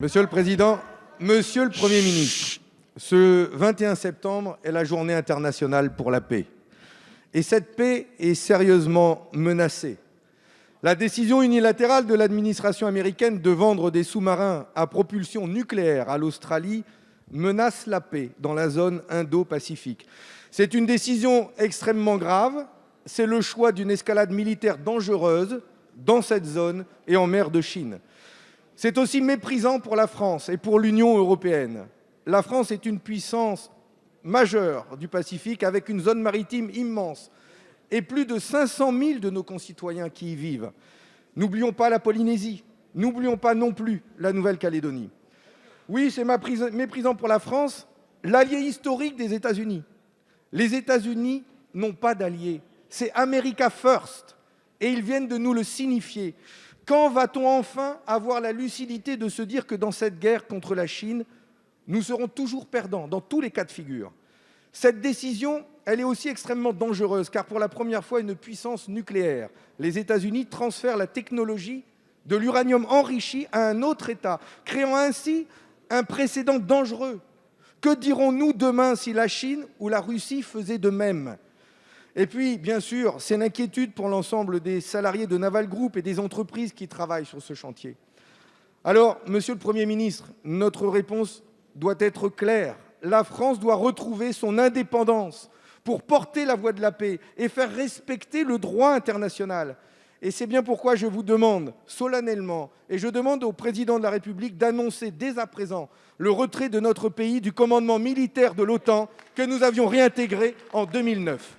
Monsieur le président, monsieur le Premier ministre, ce 21 septembre est la journée internationale pour la paix. Et cette paix est sérieusement menacée. La décision unilatérale de l'administration américaine de vendre des sous-marins à propulsion nucléaire à l'Australie menace la paix dans la zone Indo-Pacifique. C'est une décision extrêmement grave, c'est le choix d'une escalade militaire dangereuse dans cette zone et en mer de Chine. C'est aussi méprisant pour la France et pour l'Union européenne. La France est une puissance majeure du Pacifique avec une zone maritime immense et plus de 500 000 de nos concitoyens qui y vivent. N'oublions pas la Polynésie, n'oublions pas non plus la Nouvelle-Calédonie. Oui, c'est méprisant pour la France, l'allié historique des États-Unis. Les États-Unis n'ont pas d'alliés, c'est America First et ils viennent de nous le signifier. Quand va-t-on enfin avoir la lucidité de se dire que dans cette guerre contre la Chine, nous serons toujours perdants dans tous les cas de figure? Cette décision, elle est aussi extrêmement dangereuse car pour la première fois, une puissance nucléaire, les États-Unis transfèrent la technologie de l'uranium enrichi à un autre État, créant ainsi un précédent dangereux. Que dirons-nous demain si la Chine ou la Russie faisaient de même? Et puis, bien sûr, c'est l'inquiétude pour l'ensemble des salariés de Naval Group et des entreprises qui travaillent sur ce chantier. Alors, monsieur le Premier ministre, notre réponse doit être claire. La France doit retrouver son indépendance pour porter la voix de la paix et faire respecter le droit international. Et c'est bien pourquoi je vous demande solennellement, et je demande au Président de la République d'annoncer dès à présent le retrait de notre pays du commandement militaire de l'OTAN que nous avions réintégré en 2009.